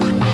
Bye.